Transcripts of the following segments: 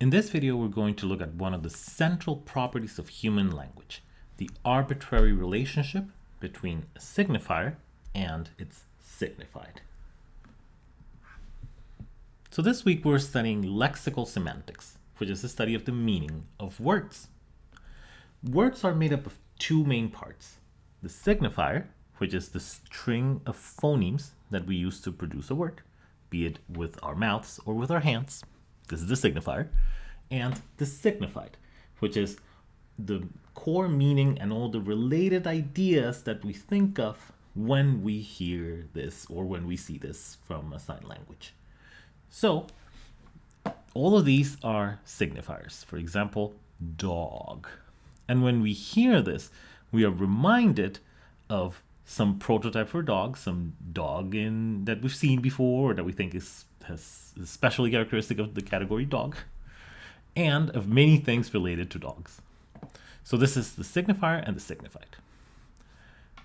In this video, we're going to look at one of the central properties of human language, the arbitrary relationship between a signifier and its signified. So this week we're studying lexical semantics, which is the study of the meaning of words. Words are made up of two main parts. The signifier, which is the string of phonemes that we use to produce a word, be it with our mouths or with our hands. This is the signifier. And the signified, which is the core meaning and all the related ideas that we think of when we hear this or when we see this from a sign language. So all of these are signifiers. For example, dog. And when we hear this, we are reminded of some prototype for dog, some dog in that we've seen before or that we think is has especially characteristic of the category dog, and of many things related to dogs. So this is the signifier and the signified.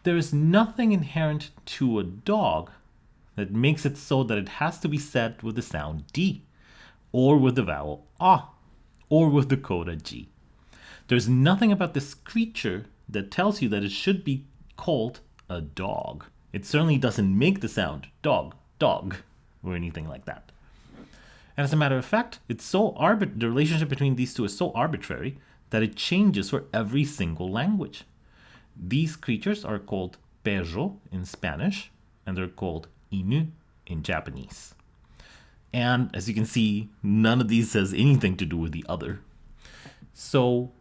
There is nothing inherent to a dog that makes it so that it has to be said with the sound D, or with the vowel ah, or with the coda G. There's nothing about this creature that tells you that it should be called a dog. It certainly doesn't make the sound dog, dog, or anything like that. And as a matter of fact, it's so arbit the relationship between these two is so arbitrary that it changes for every single language. These creatures are called perro in Spanish, and they're called inu in Japanese. And as you can see, none of these has anything to do with the other. So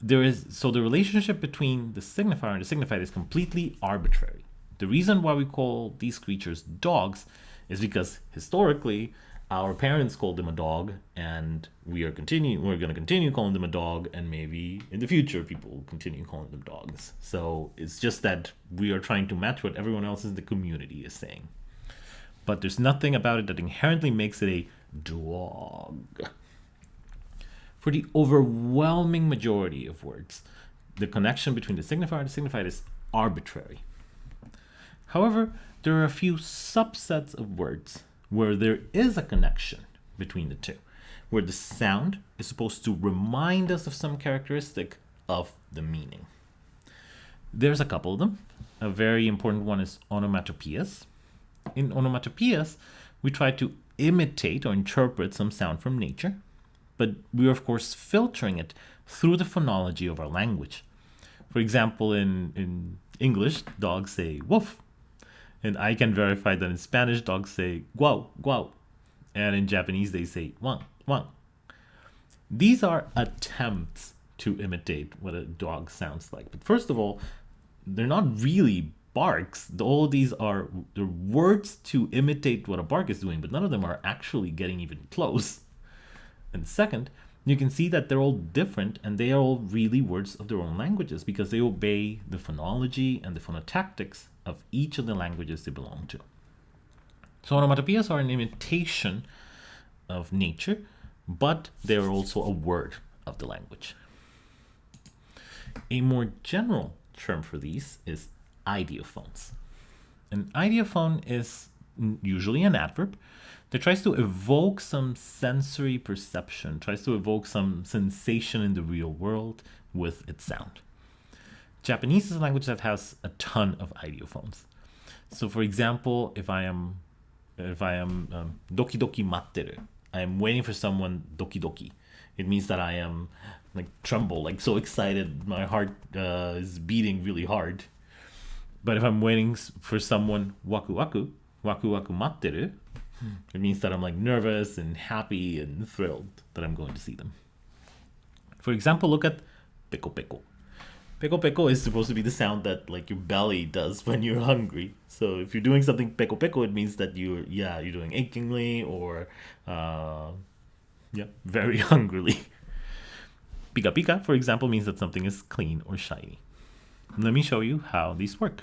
there is so the relationship between the signifier and the signified is completely arbitrary. The reason why we call these creatures dogs is because historically our parents called them a dog and we are continuing we're going to continue calling them a dog and maybe in the future people will continue calling them dogs. So it's just that we are trying to match what everyone else in the community is saying. But there's nothing about it that inherently makes it a dog. For the overwhelming majority of words the connection between the signifier and the signified is arbitrary however there are a few subsets of words where there is a connection between the two, where the sound is supposed to remind us of some characteristic of the meaning. There's a couple of them. A very important one is onomatopoeias. In onomatopoeias, we try to imitate or interpret some sound from nature, but we're of course filtering it through the phonology of our language. For example, in, in English, dogs say woof, and I can verify that in Spanish, dogs say guau, guau. And in Japanese, they say wang, wang. These are attempts to imitate what a dog sounds like. But first of all, they're not really barks. All these are the words to imitate what a bark is doing, but none of them are actually getting even close. And second, you can see that they're all different and they are all really words of their own languages because they obey the phonology and the phonotactics of each of the languages they belong to. So onomatopoeias are an imitation of nature, but they're also a word of the language. A more general term for these is ideophones. An ideophone is usually an adverb that tries to evoke some sensory perception, tries to evoke some sensation in the real world with its sound. Japanese is a language that has a ton of ideophones. So for example, if I am if I am um, doki doki matteru, I am waiting for someone doki doki. It means that I am like tremble, like so excited, my heart uh, is beating really hard. But if I'm waiting for someone waku waku, waku waku matteru, it means that I'm like nervous and happy and thrilled that I'm going to see them. For example, look at peko peko. Peko peko is supposed to be the sound that like your belly does when you're hungry. So if you're doing something peko peko, it means that you're yeah you're doing achingly or uh, yeah very hungrily. Pika pika, for example, means that something is clean or shiny. Let me show you how these work.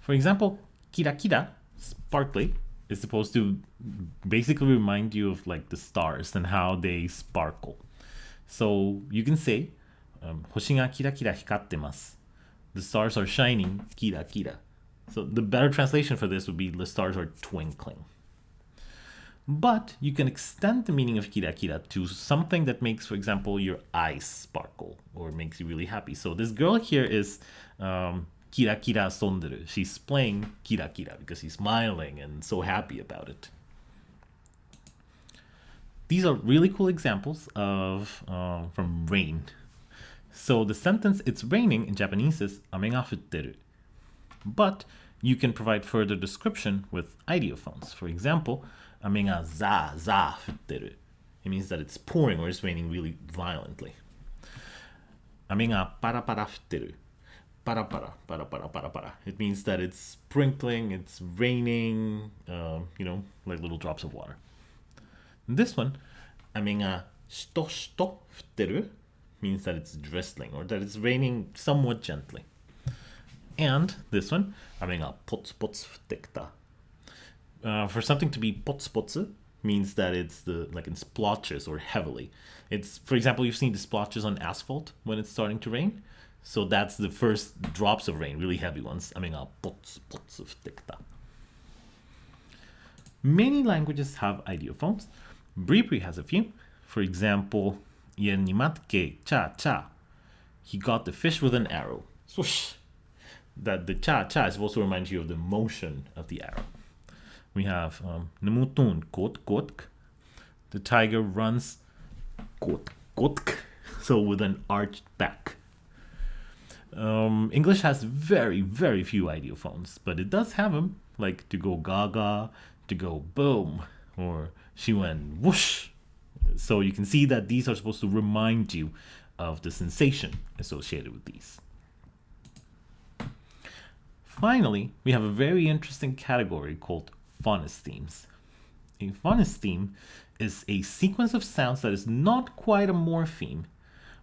For example, kira kira, sparkly, is supposed to basically remind you of like the stars and how they sparkle. So you can say um, 星がキラキラ光ってます. The stars are shining, kira kira. So the better translation for this would be the stars are twinkling. But you can extend the meaning of kira kira to something that makes, for example, your eyes sparkle or makes you really happy. So this girl here is um, kira kira sonderu. She's playing kira kira because she's smiling and so happy about it. These are really cool examples of uh, from rain. So the sentence "It's raining" in Japanese is "ame ga futteru," but you can provide further description with ideophones. For example, "ame ga za za futteru." It means that it's pouring or it's raining really violently. "Ame ga para para futteru." para para para para para para. It means that it's sprinkling, it's raining, uh, you know, like little drops of water. This one, aminga uh, shito shito means that it's drizzling or that it's raining somewhat gently. And this one, aminga uh, pots pots futekta. Uh, for something to be pots potsu means that it's the like in splotches or heavily. It's for example, you've seen the splotches on asphalt when it's starting to rain. So that's the first drops of rain, really heavy ones. I mean, uh, pots, pots of tekta. Many languages have ideophones. Bribri has a few. For example, Yernimatke cha cha. He got the fish with an arrow. Swoosh. That the cha cha is also reminds you of the motion of the arrow. We have um, nemutun kot kotk. The tiger runs kot kotk. So with an arched back. Um, English has very, very few ideophones, but it does have them, like to go gaga, to go boom, or she went whoosh. So you can see that these are supposed to remind you of the sensation associated with these. Finally, we have a very interesting category called phonesthemes. A phonestheme is a sequence of sounds that is not quite a morpheme,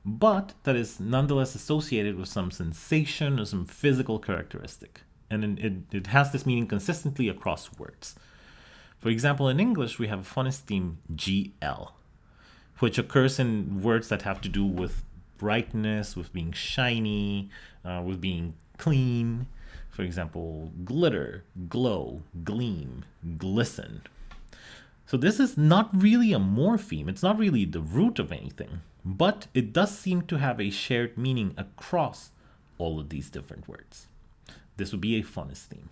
but that is nonetheless associated with some sensation or some physical characteristic. And it, it has this meaning consistently across words. For example, in English, we have a phoneme GL, which occurs in words that have to do with brightness, with being shiny, uh, with being clean. For example, glitter, glow, gleam, glisten. So this is not really a morpheme. It's not really the root of anything, but it does seem to have a shared meaning across all of these different words. This would be a phonestheme.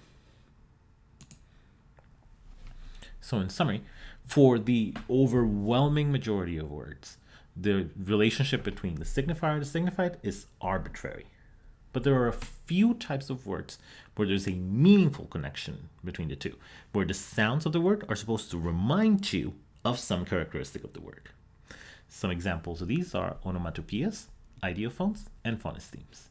So in summary, for the overwhelming majority of words, the relationship between the signifier and the signified is arbitrary. But there are a few types of words where there's a meaningful connection between the two, where the sounds of the word are supposed to remind you of some characteristic of the word. Some examples of these are onomatopoeias, ideophones, and phonesthemes.